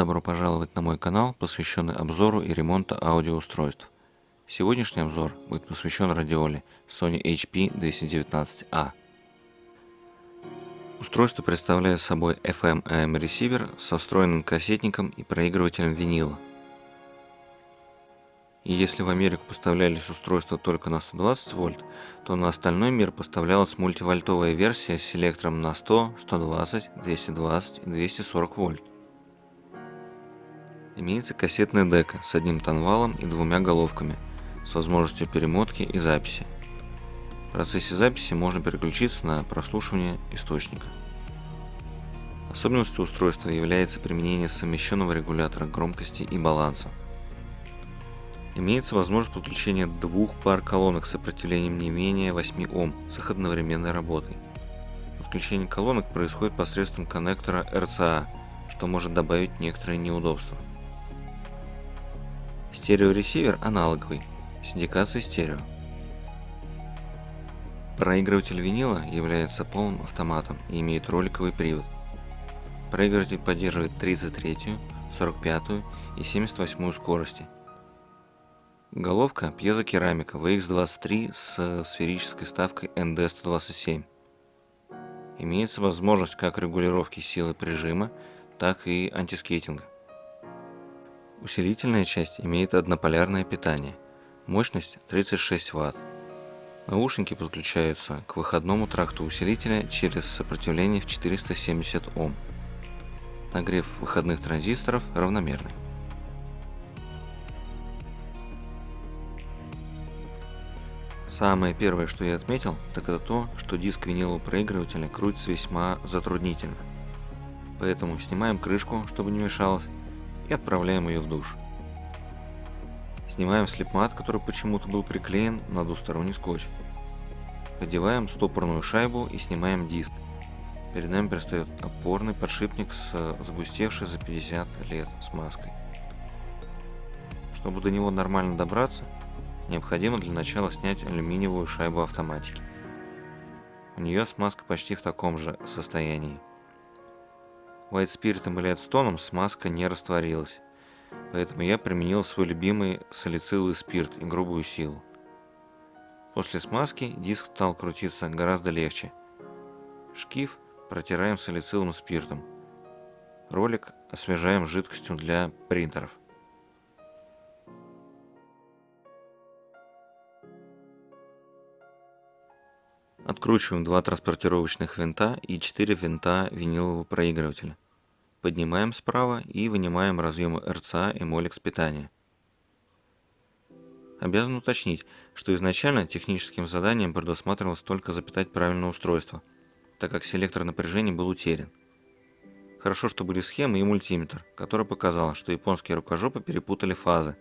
Добро пожаловать на мой канал, посвященный обзору и ремонту аудиоустройств. Сегодняшний обзор будет посвящен радиоле Sony HP 219A. Устройство представляет собой FM-AM ресивер со встроенным кассетником и проигрывателем винила. И если в Америку поставлялись устройства только на 120 вольт, то на остальной мир поставлялась мультивольтовая версия с селектором на 100, 120, 220 и 240 вольт. Имеется кассетная дека с одним тонвалом и двумя головками, с возможностью перемотки и записи. В процессе записи можно переключиться на прослушивание источника. Особенностью устройства является применение совмещенного регулятора громкости и баланса. Имеется возможность подключения двух пар колонок с сопротивлением не менее 8 Ом с их одновременной работой. Подключение колонок происходит посредством коннектора RCA, что может добавить некоторые неудобства. Стереоресивер аналоговый, с индикацией стерео. Проигрыватель винила является полным автоматом и имеет роликовый привод. Проигрыватель поддерживает 33, 45 и 78 скорости. Головка пьезокерамика VX23 с сферической ставкой ND127. Имеется возможность как регулировки силы прижима, так и антискейтинга. Усилительная часть имеет однополярное питание. Мощность 36 Вт. Наушники подключаются к выходному тракту усилителя через сопротивление в 470 Ом. Нагрев выходных транзисторов равномерный. Самое первое, что я отметил, так это то, что диск винилового проигрывателя крутится весьма затруднительно. Поэтому снимаем крышку, чтобы не мешалось, и отправляем ее в душ. Снимаем слепмат, который почему-то был приклеен на двусторонний скотч. Одеваем стопорную шайбу и снимаем диск. Перед нами предстает опорный подшипник с загустевшей за 50 лет смазкой. Чтобы до него нормально добраться, необходимо для начала снять алюминиевую шайбу автоматики. У нее смазка почти в таком же состоянии. White Spirit или Эдстоном смазка не растворилась, поэтому я применил свой любимый салициловый спирт и грубую силу. После смазки диск стал крутиться гораздо легче. Шкив протираем салициловым спиртом. Ролик освежаем жидкостью для принтеров. Откручиваем два транспортировочных винта и 4 винта винилового проигрывателя. Поднимаем справа и вынимаем разъемы RCA и Molex питания. Обязан уточнить, что изначально техническим заданием предусматривалось только запитать правильное устройство, так как селектор напряжения был утерян. Хорошо, что были схемы и мультиметр, который показал, что японские рукожопы перепутали фазы,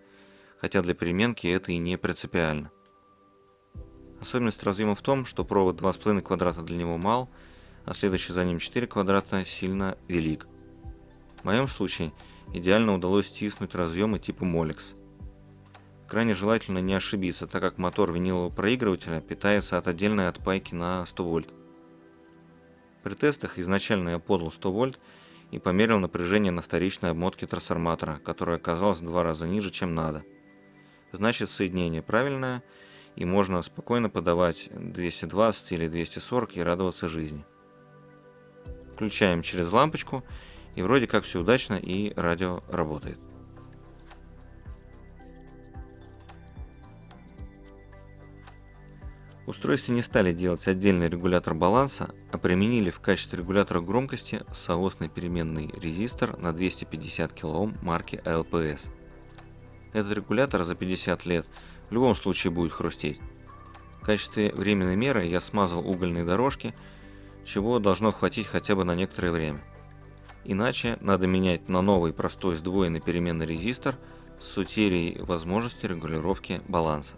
хотя для переменки это и не принципиально. Особенность разъема в том, что провод 2,5 квадрата для него мал, а следующий за ним 4 квадрата сильно велик. В моем случае идеально удалось стиснуть разъемы типа Molex. Крайне желательно не ошибиться, так как мотор винилового проигрывателя питается от отдельной отпайки на 100 вольт. При тестах изначально я подал 100 вольт и померил напряжение на вторичной обмотке трансформатора, которое оказалось в два раза ниже, чем надо. Значит соединение правильное – и можно спокойно подавать 220 или 240 и радоваться жизни. Включаем через лампочку и вроде как все удачно и радио работает. Устройстве не стали делать отдельный регулятор баланса, а применили в качестве регулятора громкости соосный переменный резистор на 250 кОм марки LPS. Этот регулятор за 50 лет в любом случае будет хрустеть. В качестве временной меры я смазал угольные дорожки, чего должно хватить хотя бы на некоторое время. Иначе надо менять на новый простой сдвоенный переменный резистор с утерей возможности регулировки баланса.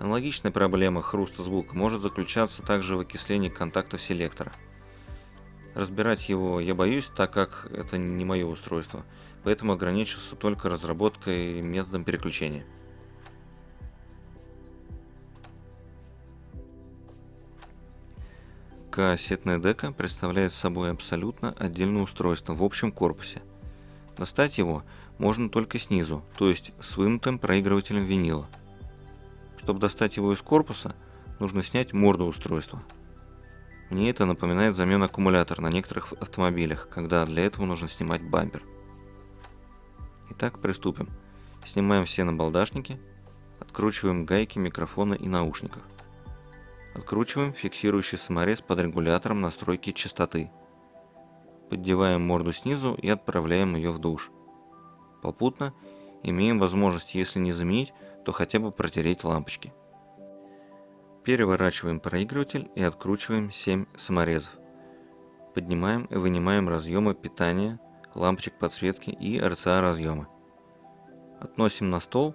Аналогичная проблема хруста звука может заключаться также в окислении контактов селектора. Разбирать его я боюсь, так как это не мое устройство, поэтому ограничился только разработкой методом переключения. Кассетная дека представляет собой абсолютно отдельное устройство в общем корпусе, Достать его можно только снизу, то есть с вынутым проигрывателем винила. Чтобы достать его из корпуса, нужно снять морду устройства. Мне это напоминает замену аккумулятора на некоторых автомобилях, когда для этого нужно снимать бампер. Итак, приступим. Снимаем все набалдашники, откручиваем гайки микрофона и наушников. Откручиваем фиксирующий саморез под регулятором настройки частоты. Поддеваем морду снизу и отправляем ее в душ. Попутно имеем возможность, если не заменить, то хотя бы протереть лампочки. Переворачиваем проигрыватель и откручиваем 7 саморезов. Поднимаем и вынимаем разъемы питания, лампочек подсветки и RCA разъемы. Относим на стол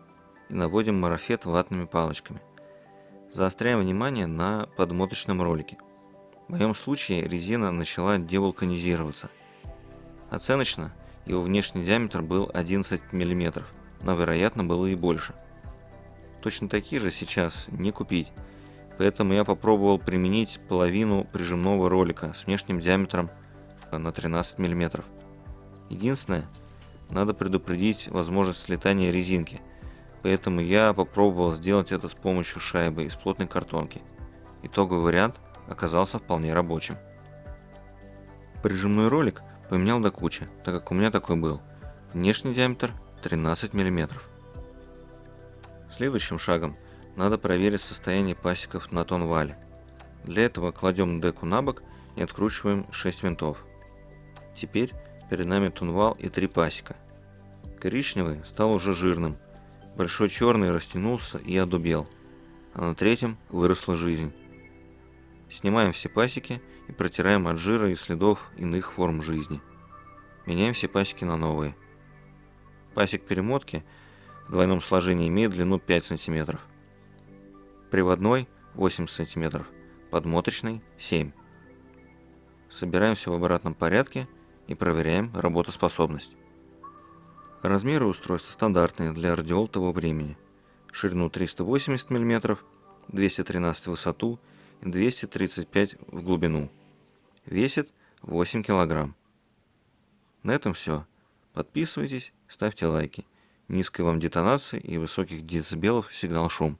и наводим марафет ватными палочками. Заостряем внимание на подмоточном ролике. В моем случае резина начала девулканизироваться. Оценочно его внешний диаметр был 11 мм, но вероятно было и больше. Точно такие же сейчас не купить, поэтому я попробовал применить половину прижимного ролика с внешним диаметром на 13 мм. Единственное, надо предупредить возможность слетания резинки, поэтому я попробовал сделать это с помощью шайбы из плотной картонки. Итоговый вариант оказался вполне рабочим. Прижимной ролик поменял до кучи, так как у меня такой был. Внешний диаметр 13 мм. Следующим шагом надо проверить состояние пасеков на тонвале. Для этого кладем деку на бок и откручиваем 6 винтов. Теперь перед нами тунвал и три пасека. Коричневый стал уже жирным, большой черный растянулся и одубел, а на третьем выросла жизнь. Снимаем все пасеки и протираем от жира и следов иных форм жизни. Меняем все пасеки на новые. Пасек перемотки в двойном сложении имеет длину 5 см. Приводной 8 см, подмоточный 7 Собираем все в обратном порядке и проверяем работоспособность. Размеры устройства стандартные для радиол того времени. Ширину 380 мм, 213 в высоту и 235 в глубину. Весит 8 кг. На этом все. Подписывайтесь, ставьте лайки. Низкой вам детонации и высоких децибелов сигнал шум.